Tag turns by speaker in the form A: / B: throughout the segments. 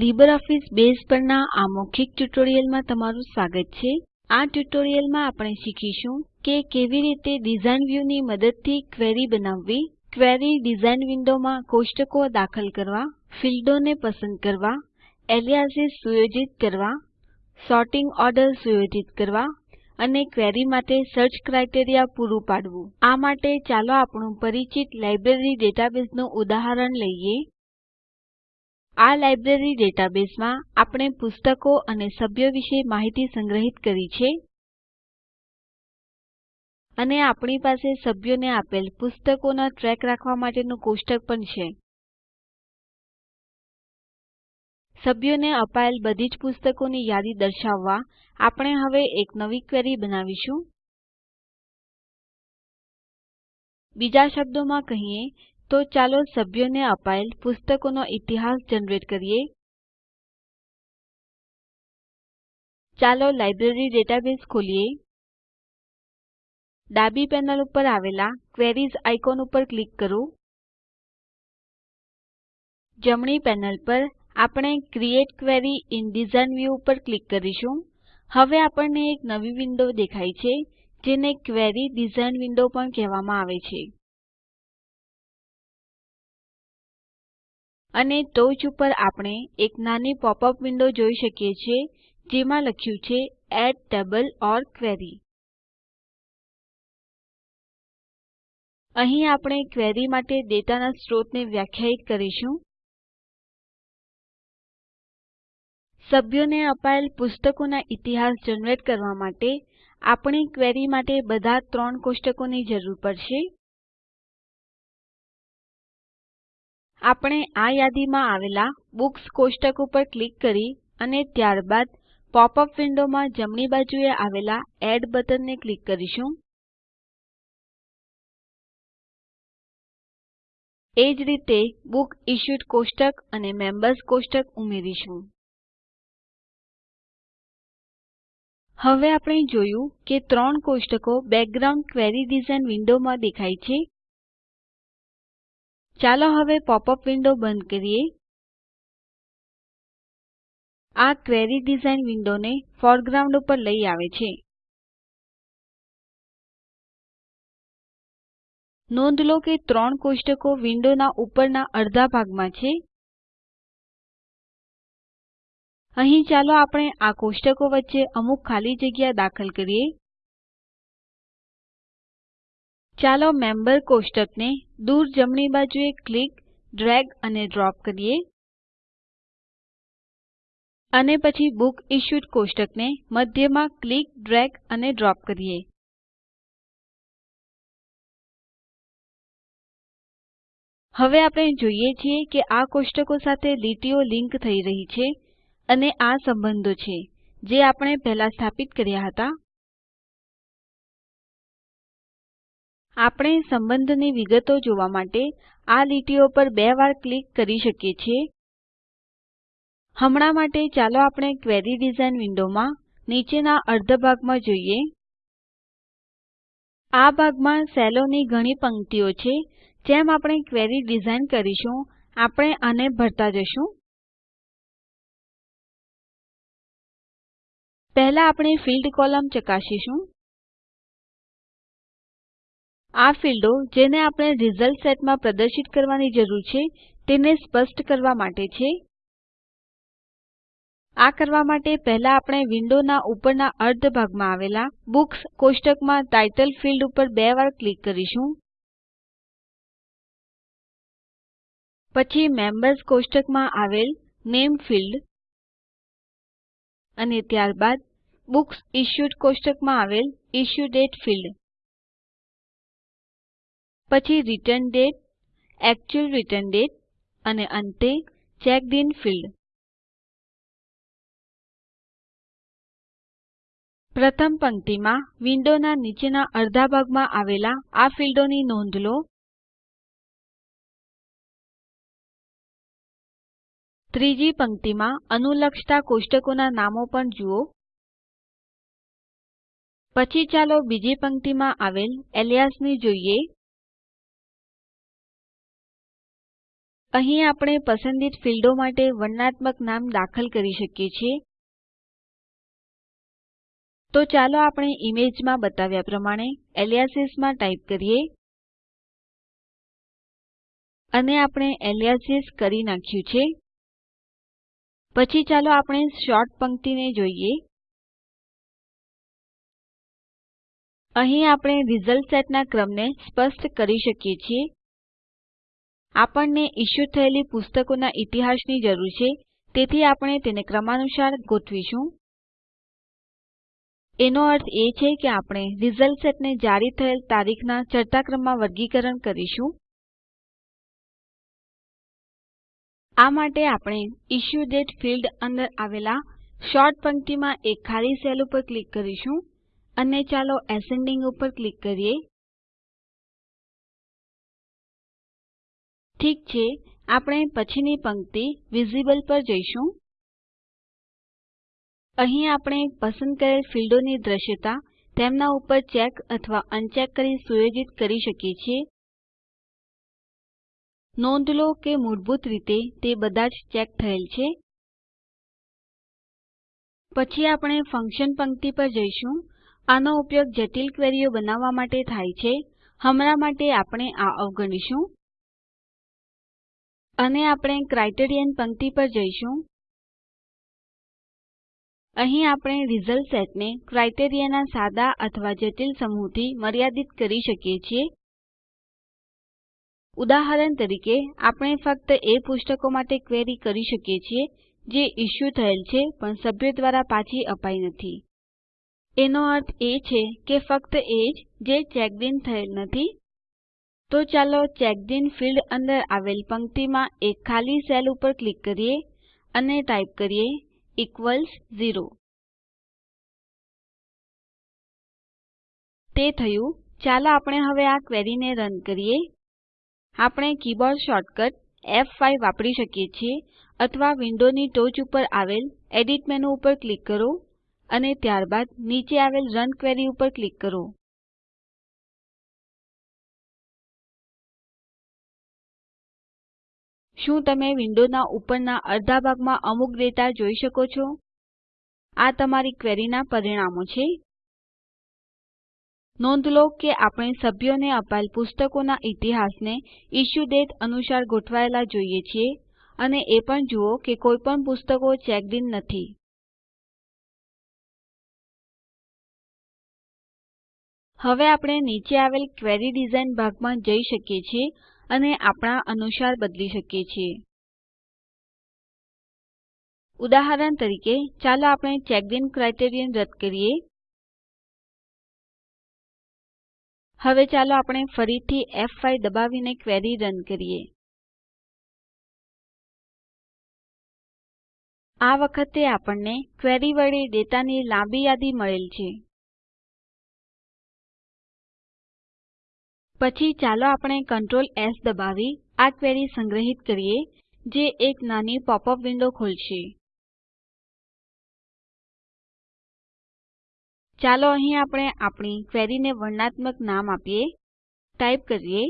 A: LibreOffice base પરના આ મૌખિક ટ્યુટોરીયલમાં તમારું સ્વાગત છે આ ટ્યુટોરીયલમાં આપણે શીખીશું કે કેવી રીતે ડિઝાઇન વ્યૂની મદદથી ક્વેરી બનાવવી ક્વેરી ડિઝાઇન વિન્ડોમાં કોષ્ટકો દાખલ કરવા ફિલ્ડોને પસંદ કરવા એલિયાસિસ સુયોજિત કરવા સોર્ટિંગ ઓર્ડર સુયોજિત કરવા અને ક્વેરી માટે સર્ચ ક્રાઇટેરિયા પૂરું પાડવું આ માટે ચાલો આપણું પરિચિત લાઇબ્રેરી ડેટાબેઝનું ઉદાહરણ લઈએ આ લાઇબ્રેરી ડેટાબેઝમાં આપણે પુસ્તકો અને સભ્યો વિશે માહિતી સંગ્રહિત કરી છે અને આપણી પાસે સભ્યોને આપેલ પુસ્તકોનો ટ્રેક રાખવા માટેનું કોષ્ટક પણ છે સભ્યોને અપાયેલ બધી જ પુસ્તકોની યાદી દર્શાવવા આપણે હવે એક નવી ક્વેરી બનાવીશું બીજા શબ્દોમાં કહીએ તો ચાલો સભ્યોને અપાયેલ પુસ્તકોનો ઇતિહાસ જનરેટ કરીએ ચાલો લાઇબ્રેરી ડેટાબેઝ ખોલીએ ડાબી પેનલ ઉપર આવેલા ક્વેરીઝ આઇકોન ઉપર ક્લિક કરો જમણી પેનલ પર આપણે create query in design view ઉપર ક્લિક કરીશું હવે આપણને એક નવી વિન્ડો દેખાય છે જેને ક્વેરી ડિઝાઇન વિન્ડો પણ કહેવામાં આવે છે અને ટોચ ઉપર આપણે એક નાની પોપઅપ વિન્ડો જોઈ શકીએ છીએ જેમાં લખ્યું છે એડ ટેબલ ઓર ક્વેરી અહીં આપણે ક્વેરી માટે ડેટાના સ્ત્રોતને વ્યાખ્યાયિત કરીશું સભ્યોને અપાયેલ પુસ્તકોના ઇતિહાસ જનરેટ કરવા માટે આપણે ક્વેરી માટે બધા ત્રણ કોષ્ટકોની જરૂર પડશે આપણે આ યાદીમાં આવેલા બુક્સ કોષ્ટક ઉપર ક્લિક કરી અને ત્યારબાદ પોપ અપ વિન્ડોમાં જમણી બાજુએ આવેલા એડ બટનને ક્લિક કરીશું એ જ રીતે બુક ઇશ્યુડ કોષ્ટક અને મેમ્બર્સ કોષ્ટક ઉમેરીશું હવે આપણે જોયું કે ત્રણ કોષ્ટકો બેકગ્રાઉન્ડ ક્વેરી ડિઝાઇન વિન્ડોમાં દેખાય છે ચાલો હવે પોપઅપ વિન્ડો બંધ કરીએ આ ક્વેરી ડિઝાઇન વિન્ડોને ફોરગ્રાઉન્ડ ઉપર લઈ આવે છે નોંધ લો કે ત્રણ કોષ્ટકો વિન્ડોના ઉપરના અડધા ભાગમાં છે અહીં ચાલો આપણે આ કોષ્ટકો વચ્ચે અમુક ખાલી જગ્યા દાખલ કરીએ ચાલો મેમ્બર કોષ્ટકને દૂર જમણી બાજુએ ક્લિક ડ્રેગ અને ડ્રોપ કરીએ અને પછી બુક ઇશ્યુડ કોષ્ટકને મધ્યમાં ક્લિક ડ્રેગ અને ડ્રોપ કરીએ હવે આપણે જોઈએ છીએ કે આ કોષ્ટકો સાથે લીટીઓ લિંક થઈ રહી છે અને આ સંબંધો છે જે આપણે પહેલા સ્થાપિત કર્યા હતા આપણે સંબંધની વિગતો જોવા માટે આ લીટીઓ પર બે વાર ક્લિક કરી શકીએ છીએ હમણાં માટે ચાલો આપણે ક્વેરી ડિઝાઇન વિન્ડોમાં નીચેના અર્ધ ભાગમાં જોઈએ આ ભાગમાં સેલોની ઘણી પંક્તિઓ છે જેમ આપણે ક્વેરી ડિઝાઇન કરીશું આપણે આને ભરતા જશું પહેલા આપણે ફિલ્ડ કોલમ ચકાસીશું આ ફિલ્ડો જેને આપણે રિઝલ્ટ સેટમાં પ્રદર્શિત કરવાની જરૂર છે તેને સ્પષ્ટ કરવા માટે છે આ કરવા માટે પહેલા આપણે વિન્ડોના ઉપરના અર્ધ ભાગમાં આવેલા બુક્સ કોષ્ટકમાં ટાઇટલ ફિલ્ડ ઉપર બે વાર ક્લિક કરીશું પછી મેમ્બર્સ કોષ્ટકમાં આવેલ નેમ ફિલ્ડ અને ત્યારબાદ બુક્સ ઇશ્યુડ કોષ્ટકમાં આવેલ ઇશ્યુ દાતે ફિલ્ડ પછી return date actual return date અને અંતે ચેક્ડ ઇન ફિલ્ડ પ્રથમ પંક્તિમાં વિન્ડોના નીચેના અડધા ભાગમાં આવેલા આ ફિલ્ડોની નોંધ લો ત્રીજી પંક્તિમાં અનુલક્ષતા કોષ્ટકોના નામો પણ જુઓ પછી ચાલો બીજી પંક્તિમાં આવેલ એલિયાસ જોઈએ અહીં આપણે પસંદિત ફીલ્ડો માટે વર્ણનાત્મક નામ દાખલ કરી શકીએ છીએ તો ચાલો આપણે ઈમેજમાં બતાવ્યા પ્રમાણે એલિયાસિસમાં માં ટાઈપ કરીએ અને આપણે એલિયાસિસ કરી નાખ્યું છે પછી ચાલો આપણે શોર્ટ પંક્તિને જોઈએ અહીં આપણે રિઝલ્ટ સેટના ક્રમને સ્પષ્ટ કરી શકીએ છીએ આપણને ઇશ્યુ થયેલી પુસ્તકોના ઇતિહાસની જરૂર છે તેથી આપણે તેને ક્રમાનુસાર ગોઠવીશું એનો અર્થ એ છે કે આપણે રિઝલ્ટ સેટને જારી થયેલ તારીખના ચડતા ક્રમમાં વર્ગીકરણ કરીશું આ માટે આપણે ઇશ્યુ ડેટ ફિલ્ડ અંદર આવેલા શોર્ટ પંક્તિમાં એક ખાલી સેલ ઉપર ક્લિક કરીશું અને ચાલો એસેન્ડિંગ ઉપર ક્લિક કરીએ ઠીક છે આપણે પછીની પંક્તિ વિઝિબલ પર જઈશું અહીં આપણે પસંદ કરેલ ફીલ્ડોની દ્રશ્યતા તેમના ઉપર ચેક અથવા અનચેક કરી સુયોજિત કરી શકીએ છીએ નોંધ લો કે મૂળભૂત રીતે તે બધા જ ચેક થયેલ છે પછી આપણે ફંક્શન પંક્તિ પર જઈશું આનો ઉપયોગ જટિલ ક્વેરીઓ બનાવવા માટે થાય છે હમણાં માટે આપણે આ અવગણીશું અને આપણે ક્રાઇટેરિયન પંક્તિ પર જઈશું અહીં આપણે રિઝલ્ટ સેટને ક્રાઇટેરિયાના સાદા અથવા જટિલ સમૂહથી મર્યાદિત કરી શકીએ છીએ ઉદાહરણ તરીકે આપણે ફક્ત એ પુસ્તકો માટે ક્વેરી કરી શકીએ છીએ જે ઇશ્યુ થયેલ છે પણ સભ્ય દ્વારા પાછી અપાઈ નથી એનો અર્થ એ છે કે ફક્ત એ જ જે ચેક્ડ ઇન થયેલ નથી તો ચાલો ચેક્ડ ઇન ફીલ્ડ અંદર આવેલ પંક્તિમાં એક ખાલી સેલ ઉપર ક્લિક કરીએ અને ટાઈપ કરીએ ઇક્વલ્સ 0 તે થયું ચાલો આપણે હવે આ ક્વેરીને રન કરીએ આપણે કીબોર્ડ શોર્ટકટ F5 વાપરી શકીએ છીએ અથવા વિન્ડોની ટોચ ઉપર આવેલ એડિટ મેનુ ઉપર ક્લિક કરો અને ત્યારબાદ નીચે આવેલ રન ક્વેરી ઉપર ક્લિક કરો શું તમે વિન્ડોના ઉપરના અડધા ભાગમાં અમુક ડેટા જોઈ શકો છો આ તમારી ક્વેરીના પરિણામો છે નોંધ લો કે આપણે સભ્યોને અપાયેલ પુસ્તકોના ઇતિહાસને ઇશ્યુ ડેટ અનુસાર ગોઠવાયેલા જોઈએ છીએ અને એ પણ જુઓ કે કોઈ પણ પુસ્તકો ચેક્ડ ઇન નથી હવે આપણે નીચે આવેલ ક્વેરી ડિઝાઇન ભાગમાં જઈ શકીએ છીએ અને આપણા અનુસાર બદલી શકીએ છીએ ઉદાહરણ તરીકે ચાલો આપણે ચેકડિન ઇન ક્રાઇટેરિયન રદ કરીએ હવે ચાલો આપણે ફરીથી F5 દબાવીને ક્વેરી રન કરીએ આ વખતે આપણને ક્વેરી વડે ડેટાની લાંબી યાદી મળેલ છે પછી ચાલો આપણે Ctrl એસ દબાવી આ ક્વેરી સંગ્રહિત કરીએ જે એક નાની પોપઅપ વિન્ડો ખોલશે ચાલો અહીં આપણે આપણી ક્વેરીને વર્ણનાત્મક નામ આપીએ ટાઇપ કરીએ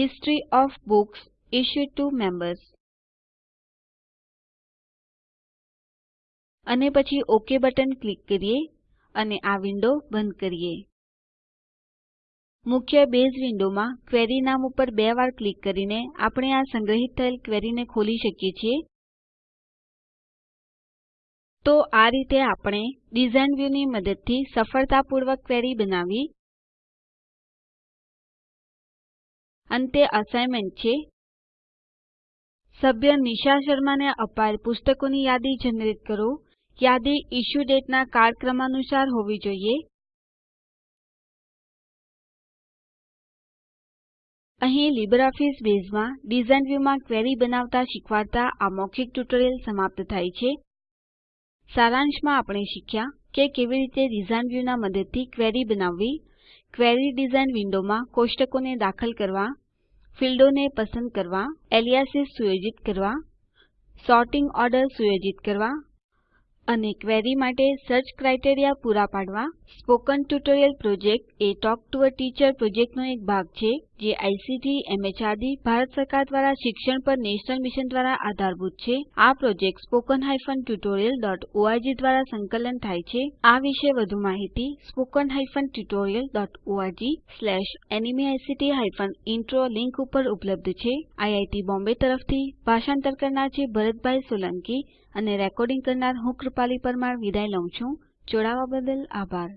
A: history of books issued to members અને પછી ઓકે બટન ક્લિક કરીએ અને આ વિન્ડો બંધ કરીએ મુખ્ય બેઝ વિન્ડોમાં ક્વેરી નામ ઉપર બે વાર ક્લિક કરીને આપણે આ સંગ્રહિત થયેલ ક્વેરીને ખોલી શકીએ છીએ તો આ રીતે આપણે ડિઝાઇન વ્યૂની મદદથી સફળતાપૂર્વક ક્વેરી બનાવી અંતે અસાઇનમેન્ટ છે સભ્ય નિશા શર્માને અપાયેલ પુસ્તકોની યાદી જનરેટ કરો યાદી ઇશ્યુ ડેટના અનુસાર હોવી જોઈએ અહીં લીબરઓફીસ બેઝમાં ડિઝાઇન વ્યૂમાં ક્વેરી બનાવતા શીખવાડતા આ મૌખિક ટ્યુટોરીયલ સમાપ્ત થાય છે સારાંશમાં આપણે શીખ્યા કે કેવી રીતે ડિઝાઇન વ્યૂના મદદથી ક્વેરી બનાવવી ક્વેરી ડિઝાઇન વિન્ડોમાં કોષ્ટકોને દાખલ કરવા ફિલ્ડોને પસંદ કરવા એલિયાસિસ સુયોજિત કરવા સોર્ટિંગ ઓર્ડર સુયોજિત કરવા અને ક્વેરી માટે સર્ચ ક્રાઇટેરિયા પૂરા પાડવા spoken tutorial project a talk to a teacher પ્રોજેક્ટનો એક ભાગ છે જે આઇસીટી એમએચઆરડી ભારત સરકાર દ્વારા શિક્ષણ પર નેશનલ મિશન દ્વારા આધારભૂત છે આ project spoken hyphen tutorial dot tutorialorg દ્વારા સંકલન થાય છે આ વિશે વધુ માહિતી spoken hyphen tutorial dot spoken tutorialorg hyphen intro link ઉપર ઉપલબ્ધ છે આઈઆઈટી બોમ્બે તરફથી ભાષાંતર કરનાર છે ભરતભાઈ સોલંકી અને રેકોર્ડિંગ કરનાર હું કૃપાલી પરમાર વિદાય લઉં છું જોડાવા બદલ આભાર